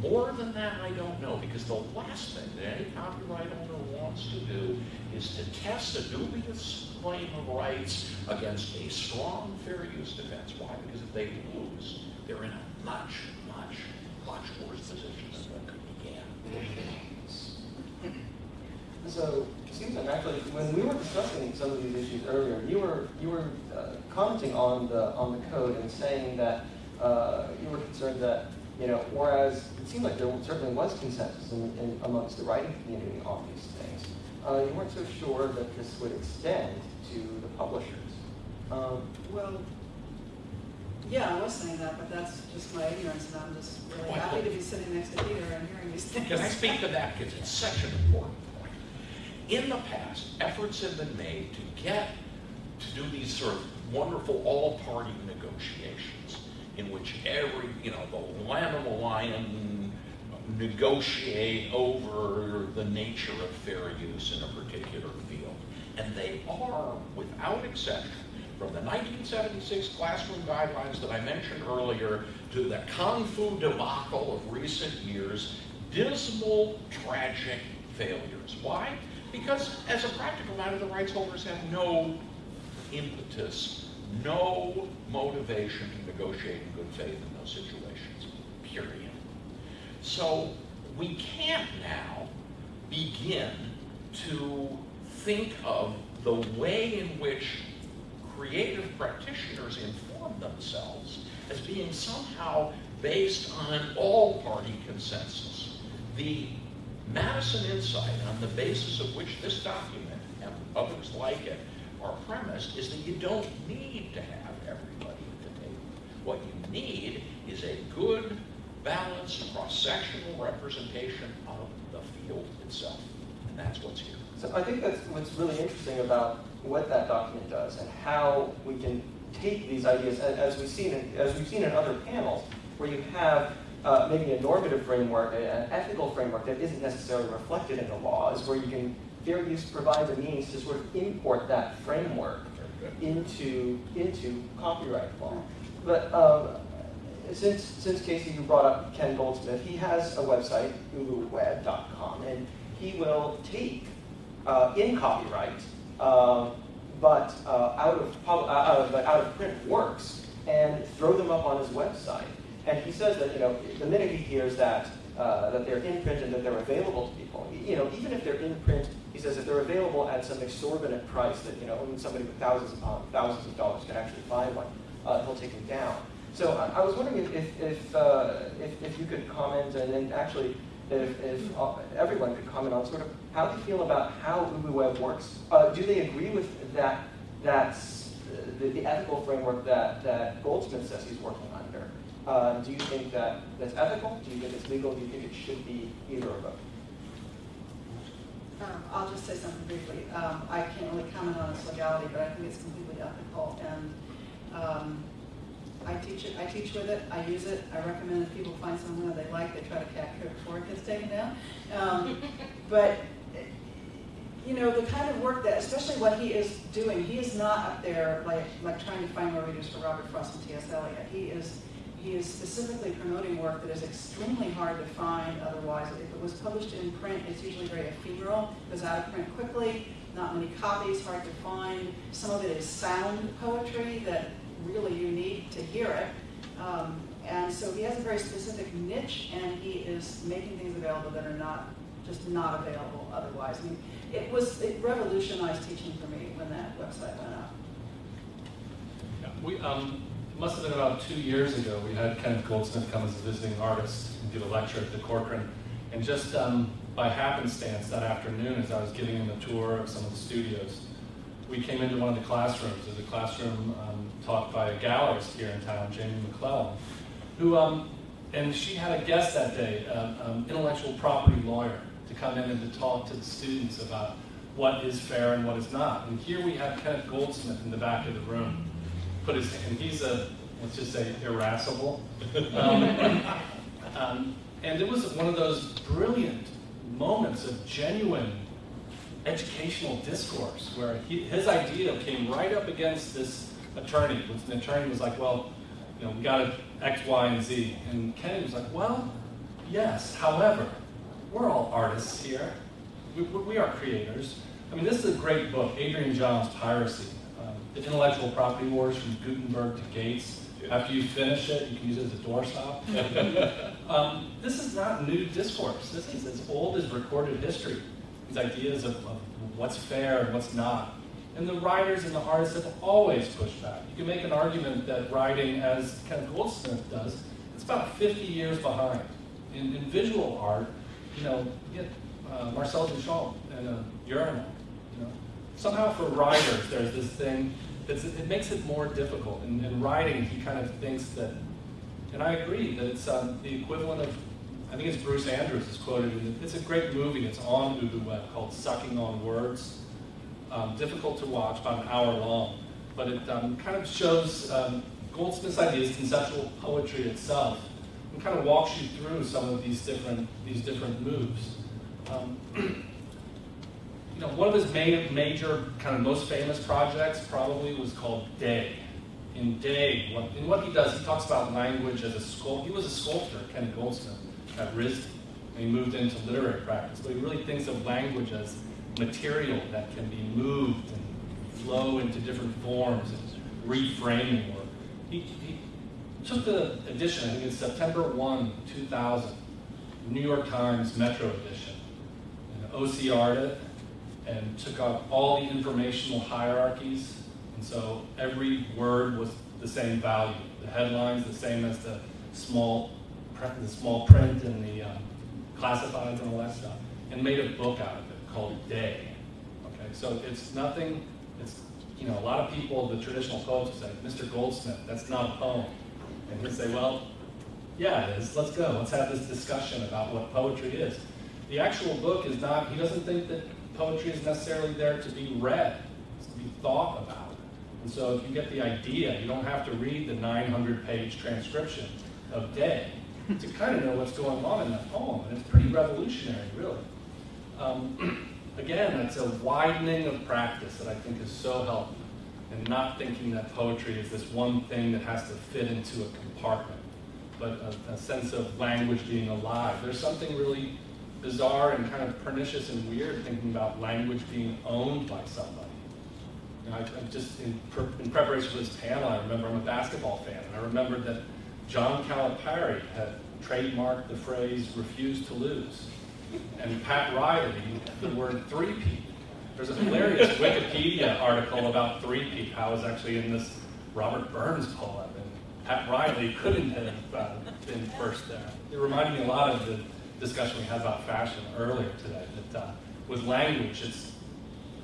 more than that, I don't know, because the last thing that any copyright owner wants to do is to test a dubious claim of rights against a strong fair use defense. Why? Because if they lose, they're in a much, much, much worse position than they began. So, Susan, actually, when we were discussing some of these issues earlier, you were, you were uh, commenting on the, on the code and saying that uh, you were concerned that, you know, whereas it seemed like there certainly was consensus in, in, amongst the writing community on these things, uh, you weren't so sure that this would extend to the publishers. Um, Well, yeah, I was saying that, but that's just my ignorance, and I'm just really Why- happy to be sitting next to Peter and hearing these things. Can I speak to that, because it's such an important point. In the past, efforts have been made to get, to do these sort of wonderful all-party negotiations, in which every, you know, the Lamb of the Lion negotiate over the nature of fair use in a particular field. And they are, without exception, from the 1976 classroom guidelines that I mentioned earlier to the CONFU debacle of recent years, dismal, tragic failures. Why? Because as a practical matter, the rights holders have no impetus, no motivation to negotiate in good faith in those situations, period. So we can't now begin to think of the way in which creative practitioners inform themselves as being somehow based on all-party consensus. The Madison Insight, on the basis of which this document and others like it are premised, is that you don't need to have everybody at the table. What you need is a good, balanced, cross-sectional representation of the field itself. And that's what's here. So I think that's what's really interesting about what that document does and how we can take these ideas, as we've seen in, as we've seen in other panels, where you have uh, maybe a normative framework, an ethical framework that isn't necessarily reflected in the law, is where you can fair use provides a means to sort of import that framework into into copyright law. But um, since since Casey, you brought up Ken Goldsmith, he has a website, ubuweb.com, and he will take uh, in copyright, um, but uh, out of pub, uh, out of, out of print works, and throw them up on his website. And he says that you know the minute he hears that uh, that they're in print and that they're available to people, you know even if they're in print, he says if they're available at some exorbitant price that you know only somebody with thousands upon thousands of dollars can actually buy one, uh, he'll take them down. So I, I was wondering if if if, uh, if if you could comment and then actually if, if uh, everyone could comment on sort of how they feel about how UbuWeb works. Uh, do they agree with that, that's the, the ethical framework that, that Goldsmith says he's working under? Uh, do you think that that's ethical? Do you think it's legal? Do you think it should be either or both? Um, I'll just say something briefly. Um, I can't really comment on its legality, but I think it's completely ethical. And um, I teach it. I teach with it. I use it. I recommend that people find someone that they like. They try to cat it before it gets taken down. Um, but you know, the kind of work that, especially what he is doing, he is not up there like like trying to find more readers for Robert Frost and T.S. Eliot. He is he is specifically promoting work that is extremely hard to find otherwise. If it was published in print, it's usually very ephemeral, goes out of print quickly, not many copies, hard to find. Some of it is sound poetry that really you need to hear it. Um, and so he has a very specific niche, and he is making things available that are not just not available otherwise. I mean, it was it revolutionized teaching for me when that website went up. Yeah, We, um, must have been about two years ago, we had Kenneth Goldsmith come as a visiting artist and give a lecture at the Corcoran. And just um, by happenstance that afternoon, as I was giving him a tour of some of the studios, we came into one of the classrooms. There's a classroom um, taught by a gallerist here in town, Jamie McClellan, who, um, and she had a guest that day, an intellectual property lawyer, to come in and to talk to the students about what is fair and what is not. And here we have Kenneth Goldsmith in the back of the room. Put his, and he's a, let's just say, irascible. Um, um, And it was one of those brilliant moments of genuine educational discourse where he, his idea came right up against this attorney. The attorney was like, well, you know, we got X, Y, and Z. And Kennedy was like, well, yes, however, we're all artists here. We, we are creators. I mean, this is a great book, Adrian Johns' Piracy, the intellectual property wars from Gutenberg to Gates. After you finish it, you can use it as a doorstop. um, this is not new discourse. This is as old as recorded history. These ideas of, of what's fair and what's not. And the writers and the artists have always pushed back. You can make an argument that writing, as Ken Goldsmith does, it's about 50 years behind. In, in visual art, you know, you get uh, Marcel Duchamp and a urinal. You know, somehow for writers, there's this thing it makes it more difficult. In, in writing, he kind of thinks that, and I agree that it's um, the equivalent of. I think it's Bruce Andrews is quoted. It's a great movie. It's on UbuWeb called "Sucking on Words." Um, difficult to watch, about an hour long, but it um, kind of shows um, Goldsmith's ideas, conceptual poetry itself, and kind of walks you through some of these different these different moves. You know, one of his main, major, kind of most famous projects probably was called Day. In Day, what, in what he does, he talks about language as a sculptor. He was a sculptor, Ken Goldsmith, at RISD, and he moved into literary practice. But he really thinks of language as material that can be moved and flow into different forms and reframing work. He, he took the edition, I think it's September 1, 2000, New York Times Metro edition, OCR'd it, and took out all the informational hierarchies. And so every word was the same value. The headlines the same as the small, the small print and the um, classifieds and all that stuff, and made a book out of it called Day. Okay, so it's nothing. It's you know a lot of people, the traditional poets say, Mr. Goldsmith, that's not a poem, and he'd say, well, yeah, it is. Let's go. Let's have this discussion about what poetry is. The actual book is not. He doesn't think that poetry is necessarily there to be read, to be thought about. And so if you get the idea, you don't have to read the 900 page transcription of Day to kind of know what's going on in that poem. And it's pretty revolutionary, really. Um, again, it's a widening of practice that I think is so helpful. And not thinking that poetry is this one thing that has to fit into a compartment, but a, a sense of language being alive. There's something really bizarre and kind of pernicious and weird thinking about language being owned by somebody. I, I just in, in, preparation for this panel, I remember I'm a basketball fan, and I remembered that John Calipari had trademarked the phrase "refuse to lose," and Pat Riley the word three-peat. There's a hilarious Wikipedia article about three-peat, how it's actually in this Robert Burns poem, and Pat Riley couldn't have uh, been first there. It reminded me a lot of the discussion we had about fashion earlier today. That uh, with language, it's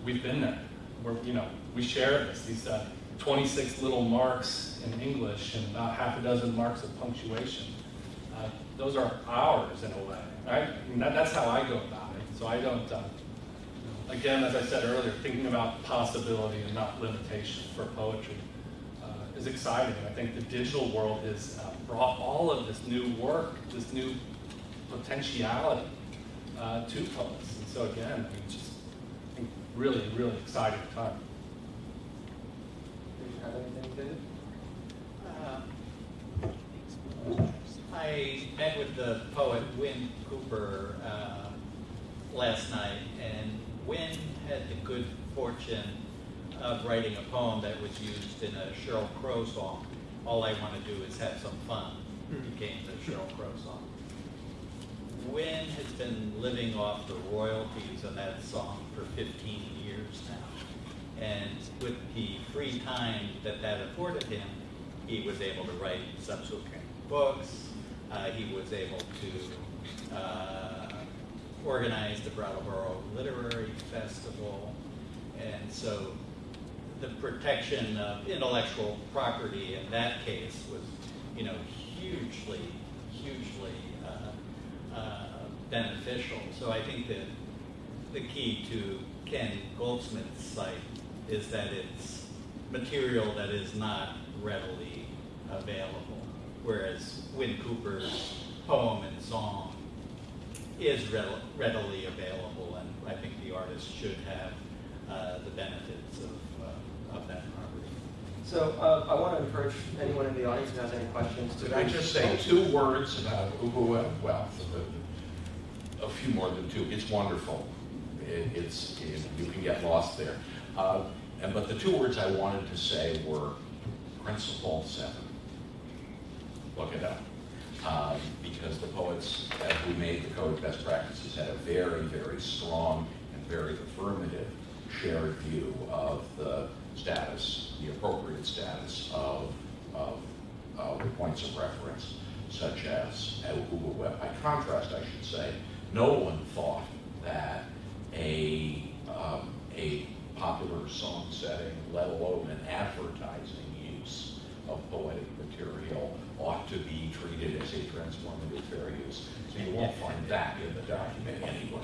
we've been there. We're you know we share this. These uh, 26 little marks in English and about half a dozen marks of punctuation. Uh, those are ours in a way, right? I mean, that, that's how I go about it. So I don't. Uh, again, as I said earlier, thinking about possibility and not limitation for poetry uh, is exciting. I think the digital world has uh, brought all of this new work, this new potentiality uh, to poets. And so again, I mean, just I think really, really exciting time. Do you have anything, David? Uh, I met with the poet Wyn Cooper uh, last night, and Wyn had the good fortune of writing a poem that was used in a Sheryl Crow song. All I want to do is have some fun. It became the Sheryl Crow song. Wyn has been living off the royalties on that song for 15 years now. And with the free time that that afforded him, he was able to write subsequent books. Uh, he was able to uh, organize the Brattleboro Literary Festival. And so the protection of intellectual property in that case was, you know, hugely, hugely uh, beneficial. So I think that the key to Ken Goldsmith's site is that it's material that is not readily available, whereas Wyn Cooper's poem and song is readily available, and I think the artist should have uh, the benefits of, uh, of that property. So uh, I want to encourage anyone in the audience who has any questions to. Could I just say two words about UbuWeb? A few more than two. It's wonderful. It- It's, it- you can get lost there. Uh, And, but the two words I wanted to say were principle seven. Look it up. Um, Because the poets who made the code of best practices had a very, very strong and very affirmative shared view of the status, the appropriate status of, of, of the points of reference, such as at UbuWeb. By contrast, I should say, no one thought that a, um, a popular song setting, let alone an advertising use of poetic material ought to be treated as a transformative fair use. So you won't find that in the document anywhere.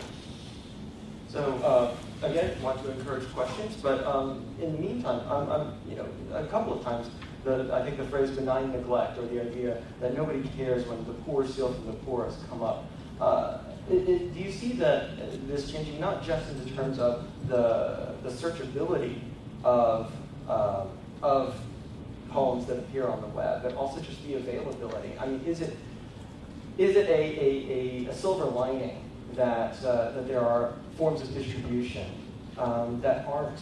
So, uh, again, want to encourage questions, but um, in the meantime, I'm, I'm, you know, a couple of times, the, I think the phrase benign neglect, or the idea that nobody cares when the poor steal from the poor has come up. Uh, it, it, do you see that uh, this changing, not just in terms of the, the searchability of, um, of poems that appear on the web, but also just the availability? I mean, is it, is it a, a, a, a silver lining that, uh, that there are forms of distribution um, that aren't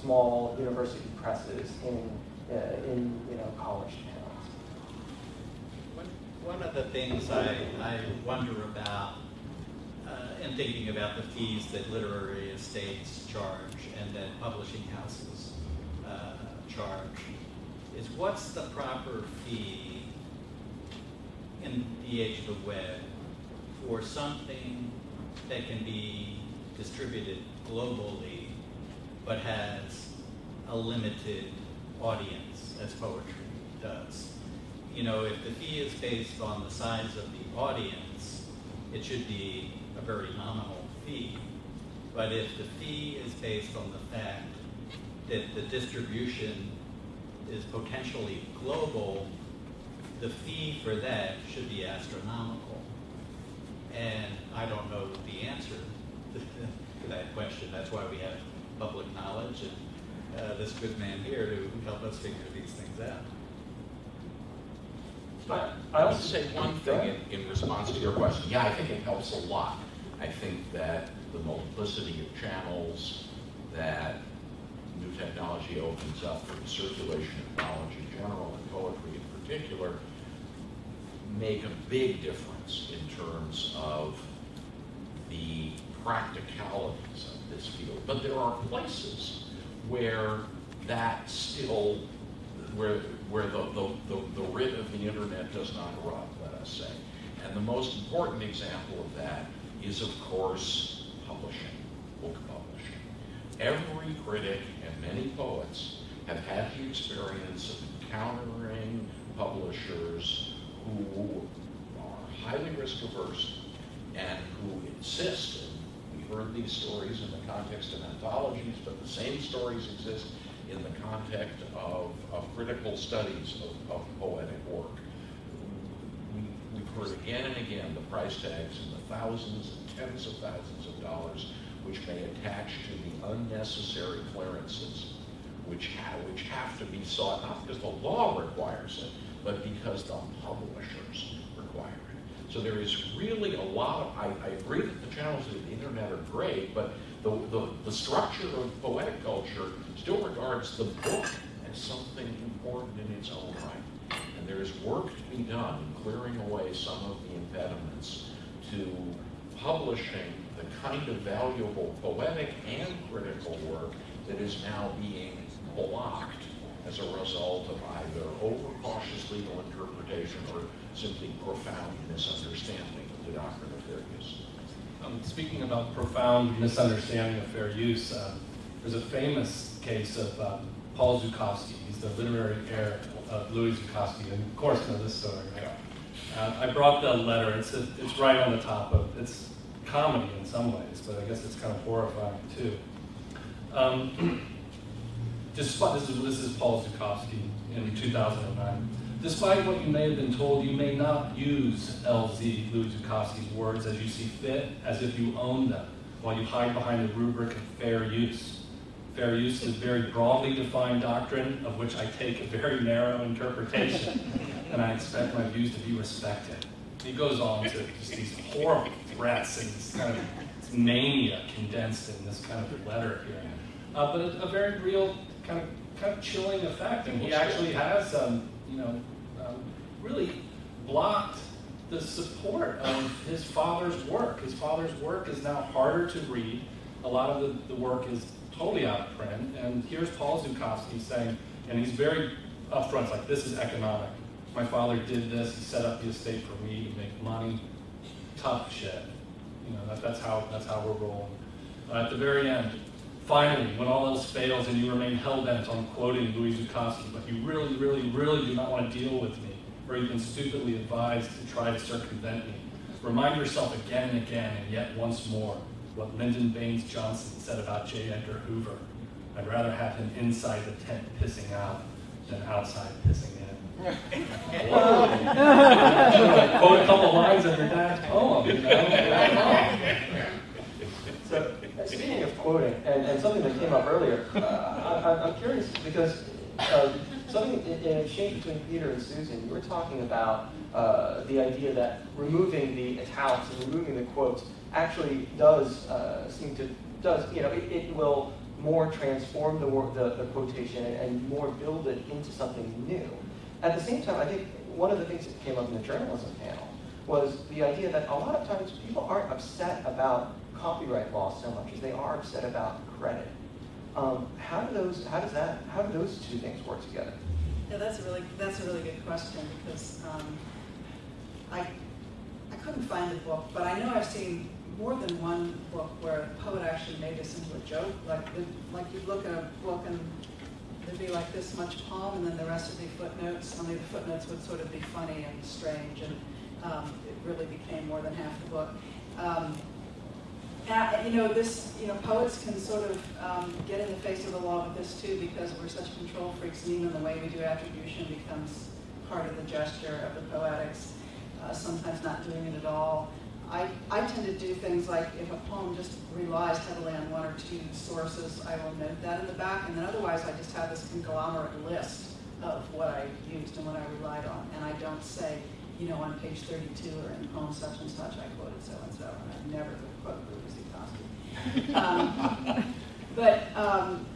small university presses in, uh, in you know, college towns? One, one of the things I, I wonder about uh, in thinking about the fees that literary estates charge and that publishing houses uh, charge is what's the proper fee in the age of the web for something that can be distributed globally but has a limited audience as poetry does. You know, if the fee is based on the size of the audience, it should be a very nominal fee. But if the fee is based on the fact that the distribution is potentially global, the fee for that should be astronomical. And I don't know the answer to that question. That's why we have public knowledge and uh, this good man here to help us figure these things out. But I I would also say one thing in, in response to your question. Yeah, I think it helps a lot. I think that the multiplicity of channels that new technology opens up for the circulation of knowledge in general and poetry in particular make a big difference in terms of the practicalities of this field. But there are places where that still, where, where the, the, the, the writ of the internet does not run, let us say. And the most important example of that is, of course, publishing, book publishing. Every critic and many poets have had the experience of encountering publishers who are highly risk averse and who insist, heard these stories in the context of anthologies, but the same stories exist in the context of, of critical studies of, of poetic work. We, we've heard again and again the price tags in the thousands and tens of thousands of dollars which may attach to the unnecessary clearances which, ha- which have to be sought, not because the law requires it, but because the publishers. So there is really a lot of, I, I agree that the channels of the internet are great, but the, the, the structure of poetic culture still regards the book as something important in its own right. And there is work to be done in clearing away some of the impediments to publishing the kind of valuable poetic and critical work that is now being blocked as a result of either overcautious legal interpretation or simply profound misunderstanding of the doctrine of fair use. Um, speaking about profound misunderstanding of fair use, uh, there's a famous case of uh, Paul Zukofsky. He's the literary heir of Louis Zukofsky, and of course know this story, right? Uh, I brought the letter. It's it's right on the top of. It's comedy in some ways, but I guess it's kind of horrifying too. Um, just this is this is Paul Zukofsky in 2009. Despite what you may have been told, you may not use LZ, Louis Zukofsky's words, as you see fit, as if you own them, while you hide behind the rubric of fair use. Fair use is a very broadly defined doctrine, of which I take a very narrow interpretation, and I expect my views to be respected. He goes on to just these horrible threats and this kind of mania condensed in this kind of letter here. Uh, but a, a very real kind of kind of chilling effect, and he actually has, um, you know, really blocked the support of his father's work. His father's work is now harder to read. A lot of the, the work is totally out of print. And here's Paul Zukofsky saying, and he's very upfront, like, this is economic. My father did this, he set up the estate for me to make money. Tough shit. You know, that, that's how that's how we're rolling. Uh, at the very end, finally, when all else fails and you remain hell-bent on quoting Louis Zukofsky, but you really, really, really do not want to deal with me, or even stupidly advised to try to circumvent me, remind yourself again and again, and yet once more, what Lyndon Baines Johnson said about J. Edgar Hoover. I'd rather have him inside the tent pissing out than outside pissing in. Whoa. Quote a couple lines of your dad's poem, you know? So, speaking of quoting, and, and something that came up earlier, uh, I, I'm curious because um, something in, in exchange between Peter and Susan, you were talking about uh, the idea that removing the italics and removing the quotes actually does uh, seem to does you know it, it will more transform the, the the quotation and, and more build it into something new. At the same time, I think one of the things that came up in the journalism panel was the idea that a lot of times people aren't upset about copyright law so much as they are upset about credit. Um, how do those, how does that, how do those two things work together? Yeah, that's a really, that's a really good question because um, I, I couldn't find the book, but I know I've seen more than one book where a poet actually made this into a joke. Like, like you'd look at a book and there'd be like this much poem and then the rest would be footnotes. Only the footnotes would sort of be funny and strange and um, it really became more than half the book. Um, you know, this, you know, poets can sort of um, get in the face of the law with this too because we're such control freaks and even the way we do attribution becomes part of the gesture of the poetics, uh, sometimes not doing it at all. I, I tend to do things like if a poem just relies heavily on one or two sources, I will note that in the back, and then otherwise I just have this conglomerate list of what I used and what I relied on, and I don't say, you know, on page 32 or in poem such and such, I quoted so-and-so, and I never quote Louis Zukofsky. Um, But, um,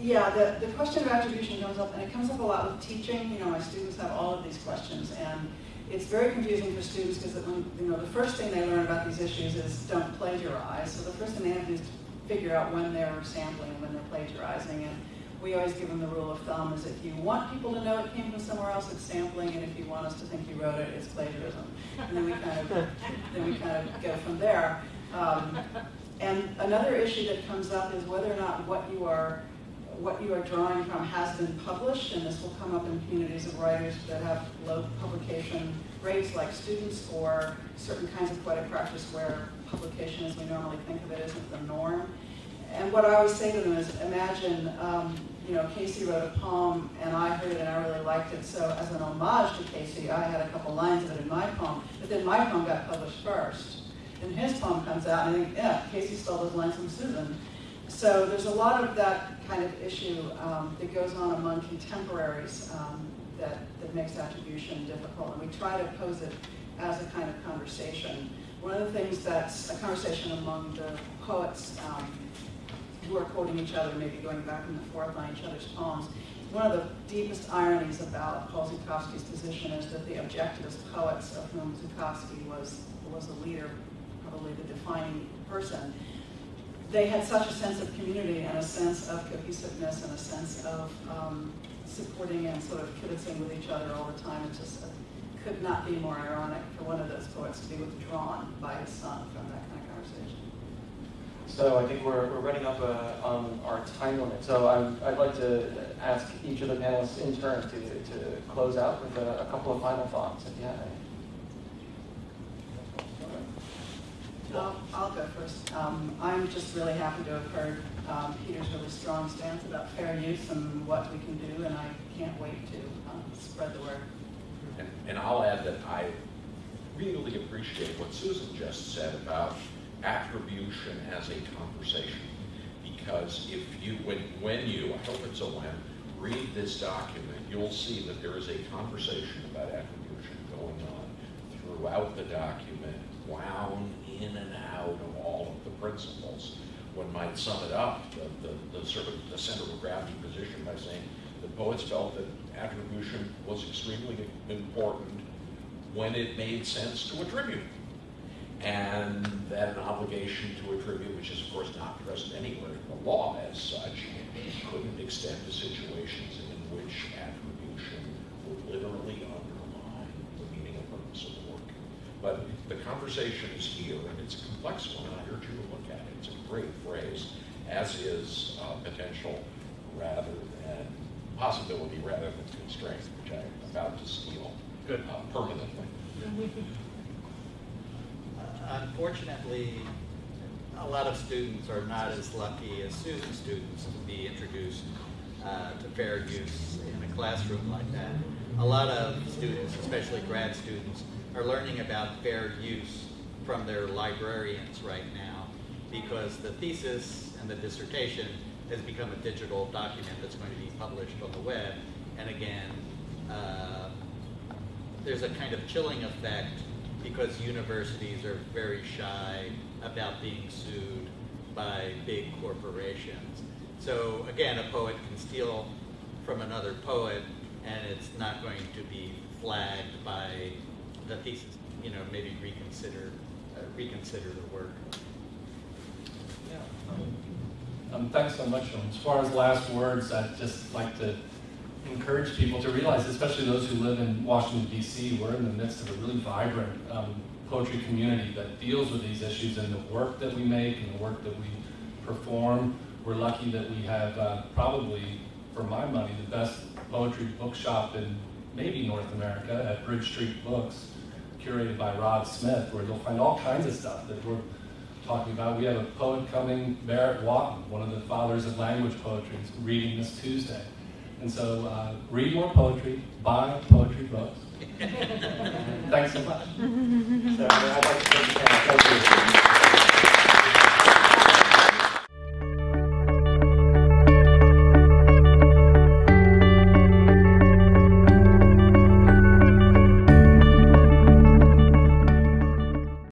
yeah, the, the question of attribution comes up, and it comes up a lot with teaching. You know, my students have all of these questions, and it's very confusing for students because you know, the first thing they learn about these issues is don't plagiarize. So the first thing they have to do is figure out when they're sampling and when they're plagiarizing. And we always give them the rule of thumb is if you want people to know it came from somewhere else, it's sampling, and if you want us to think you wrote it, it's plagiarism. And then we kind of, then we kind of go from there. Um, and another issue that comes up is whether or not what you are what you are drawing from has been published, and this will come up in communities of writers that have low publication rates, like students, or certain kinds of poetic practice where publication, as we normally think of it, isn't the norm. And what I always say to them is, imagine, um, you know, Casey wrote a poem, and I heard it, and I really liked it. So, as an homage to Casey, I had a couple lines of it in my poem. But then my poem got published first, and his poem comes out, and I think, yeah, Casey stole those lines from Susan. So there's a lot of that kind of issue um, that goes on among contemporaries um, that, that makes attribution difficult, and we try to pose it as a kind of conversation. One of the things that's a conversation among the poets um, who are quoting each other, maybe going back and forth on each other's poems. One of the deepest ironies about Paul Zukofsky's position is that the objectivist poets, of whom Zukofsky was, was the leader, probably the defining person, they had such a sense of community and a sense of cohesiveness and a sense of um, supporting and sort of kibitzing with each other all the time. It just uh, could not be more ironic for one of those poets to be withdrawn by his son from that kind of conversation. So I think we're, we're running up uh, on our time limit. So I'm, I'd like to ask each of the panelists in turn to, to close out with a, a couple of final thoughts, if you have any. I'll, I'll go first. Um, I'm just really happy to have heard um, Peter's really strong stance about fair use and what we can do, and I can't wait to um, spread the word. And, and I'll add that I really appreciate what Susan just said about attribution as a conversation. Because if you, when, when you, I hope it's a when, read this document, you'll see that there is a conversation about attribution going on throughout the document, wound in and out of all of the principles. One might sum it up, the, the, the sort of the center of gravity position by saying the poets felt that attribution was extremely important when it made sense to attribute. And that an obligation to attribute, which is of course not present anywhere in the law as such, couldn't extend to situations in which attribution would literally undermine the meaning and purpose of the work. But the conversation is here, and it's a complex one, and I urge you to look at it. It's a great phrase, as is uh, potential rather than, possibility rather than constraint, which I'm about to steal Good. uh, permanently. Uh, Unfortunately, a lot of students are not as lucky as Susan's students to be introduced uh, to fair use in a classroom like that. A lot of students, especially grad students, are learning about fair use from their librarians right now because the thesis and the dissertation has become a digital document that's going to be published on the web. And again, uh, there's a kind of chilling effect because universities are very shy about being sued by big corporations. So again, a poet can steal from another poet and it's not going to be flagged by the thesis. You know, maybe reconsider, uh, reconsider the work. Yeah. Um, thanks so much. Um, As far as last words, I'd just like to encourage people to realize, especially those who live in Washington D.C., we're in the midst of a really vibrant um, poetry community that deals with these issues and the work that we make and the work that we perform. We're lucky that we have uh, probably, for my money, the best poetry bookshop in maybe North America at Bridge Street Books, curated by Rod Smith, where you'll find all kinds of stuff that we're talking about. We have a poet coming, Barrett Watten, one of the fathers of language poetry, is reading this Tuesday. And so uh, read more poetry, buy poetry books. Thanks so much. So